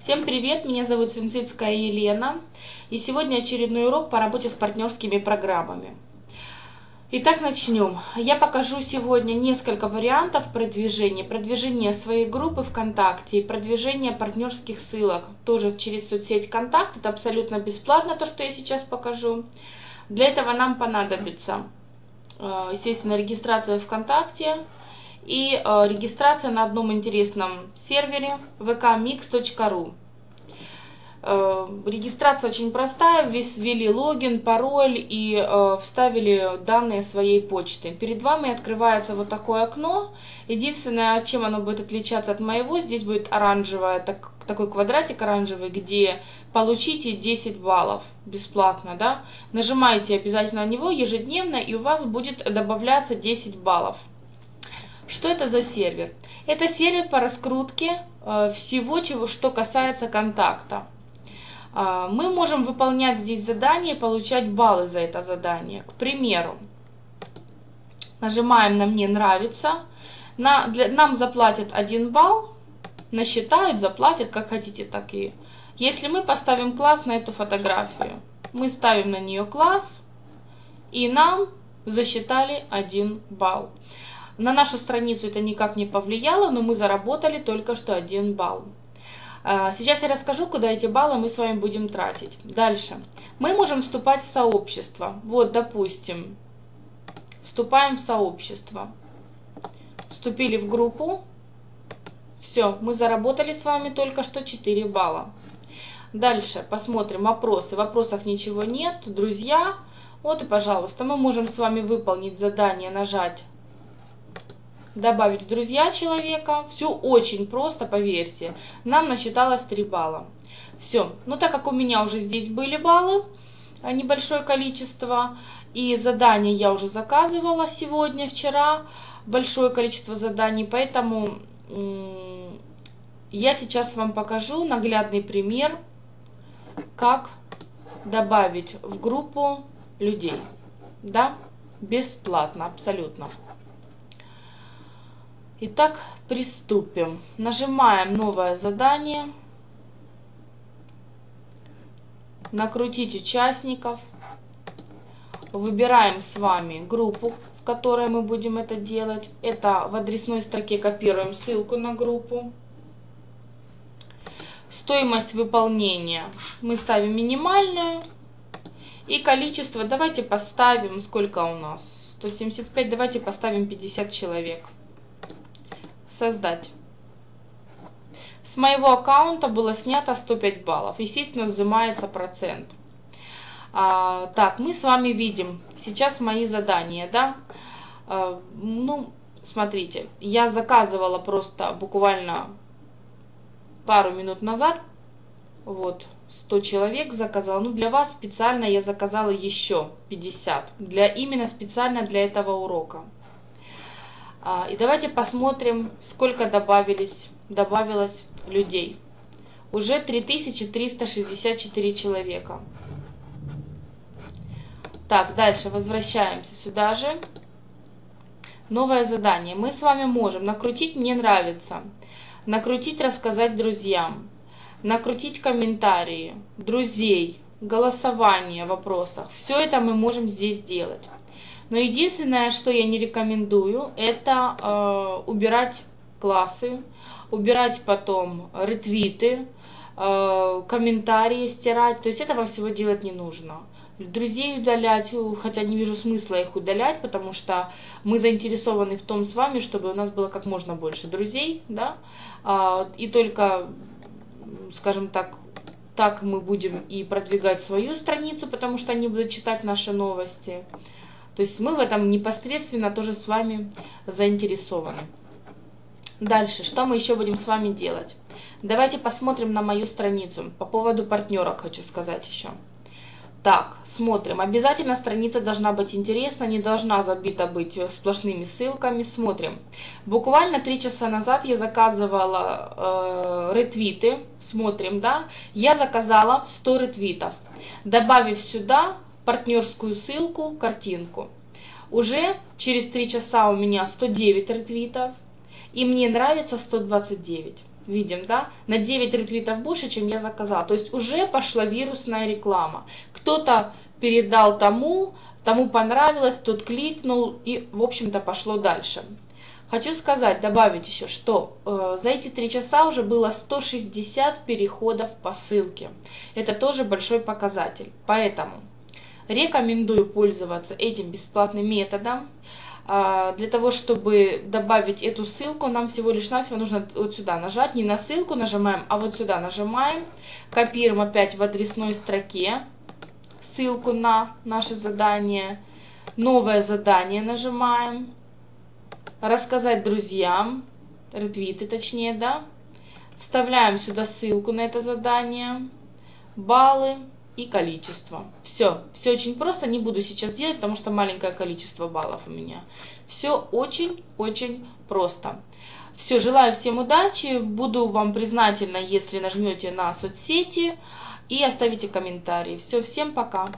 Всем привет, меня зовут Свинцицкая Елена, и сегодня очередной урок по работе с партнерскими программами. Итак, начнем. Я покажу сегодня несколько вариантов продвижения. Продвижение своей группы ВКонтакте и продвижение партнерских ссылок. Тоже через соцсеть ВКонтакт. Это абсолютно бесплатно, то, что я сейчас покажу. Для этого нам понадобится, э, естественно, регистрация ВКонтакте, и э, регистрация на одном интересном сервере vkmix.ru. Э, регистрация очень простая, ввели логин, пароль и э, вставили данные своей почты. Перед вами открывается вот такое окно. Единственное, чем оно будет отличаться от моего, здесь будет оранжевое, так, такой квадратик оранжевый, где получите 10 баллов бесплатно. Да? Нажимаете обязательно на него ежедневно и у вас будет добавляться 10 баллов. Что это за сервер? Это сервер по раскрутке э, всего, чего, что касается контакта. Э, мы можем выполнять здесь задания и получать баллы за это задание. К примеру, нажимаем на «Мне нравится», на, для, нам заплатят 1 балл, насчитают, заплатят, как хотите, так и. Если мы поставим класс на эту фотографию, мы ставим на нее класс, и нам засчитали 1 балл. На нашу страницу это никак не повлияло, но мы заработали только что 1 балл. А, сейчас я расскажу, куда эти баллы мы с вами будем тратить. Дальше. Мы можем вступать в сообщество. Вот, допустим, вступаем в сообщество. Вступили в группу. Все, мы заработали с вами только что 4 балла. Дальше посмотрим вопросы. В вопросах ничего нет. Друзья, вот и пожалуйста, мы можем с вами выполнить задание, нажать добавить в друзья человека. Все очень просто, поверьте. Нам насчиталось 3 балла. Все. Но так как у меня уже здесь были баллы, а, небольшое количество, и задания я уже заказывала сегодня, вчера, большое количество заданий, поэтому я сейчас вам покажу наглядный пример, как добавить в группу людей. Да, бесплатно, абсолютно. Итак, приступим. Нажимаем новое задание. Накрутить участников. Выбираем с вами группу, в которой мы будем это делать. Это в адресной строке копируем ссылку на группу. Стоимость выполнения мы ставим минимальную. И количество давайте поставим, сколько у нас? 175, давайте поставим 50 человек создать. С моего аккаунта было снято 105 баллов. Естественно, взимается процент. А, так, мы с вами видим сейчас мои задания, да. А, ну, смотрите, я заказывала просто буквально пару минут назад. Вот, 100 человек заказала. Ну, для вас специально я заказала еще 50. Для, именно специально для этого урока. А, и давайте посмотрим, сколько добавились, добавилось людей. Уже 3364 человека. Так, дальше возвращаемся сюда же. Новое задание. Мы с вами можем накрутить «Мне нравится», накрутить «Рассказать друзьям», накрутить комментарии, друзей, голосование в вопросах. Все это мы можем здесь сделать. Но единственное, что я не рекомендую, это э, убирать классы, убирать потом ретвиты, э, комментарии стирать. То есть этого всего делать не нужно. Друзей удалять, хотя не вижу смысла их удалять, потому что мы заинтересованы в том с вами, чтобы у нас было как можно больше друзей, да, э, и только, скажем так, так мы будем и продвигать свою страницу, потому что они будут читать наши новости. То есть мы в этом непосредственно тоже с вами заинтересованы. Дальше, что мы еще будем с вами делать? Давайте посмотрим на мою страницу. По поводу партнерок хочу сказать еще. Так, смотрим. Обязательно страница должна быть интересна, не должна забита быть сплошными ссылками. Смотрим. Буквально три часа назад я заказывала э, ретвиты. Смотрим, да. Я заказала 100 ретвитов. Добавив сюда партнерскую ссылку, картинку. Уже через 3 часа у меня 109 ретвитов, и мне нравится 129. видим, да, на 9 ретвитов больше, чем я заказала. То есть уже пошла вирусная реклама. Кто-то передал тому, тому понравилось, тот кликнул и, в общем-то, пошло дальше. Хочу сказать, добавить еще, что э, за эти три часа уже было 160 переходов по ссылке. Это тоже большой показатель. Поэтому рекомендую пользоваться этим бесплатным методом. Э, для того, чтобы добавить эту ссылку, нам всего лишь навсего нужно вот сюда нажать. Не на ссылку нажимаем, а вот сюда нажимаем. Копируем опять в адресной строке ссылку на наше задание. Новое задание нажимаем рассказать друзьям, ретвиты точнее, да. Вставляем сюда ссылку на это задание, баллы и количество. Все, все очень просто, не буду сейчас делать, потому что маленькое количество баллов у меня. Все очень-очень просто. Все, желаю всем удачи, буду вам признательна, если нажмете на соцсети и оставите комментарии. Все, всем пока!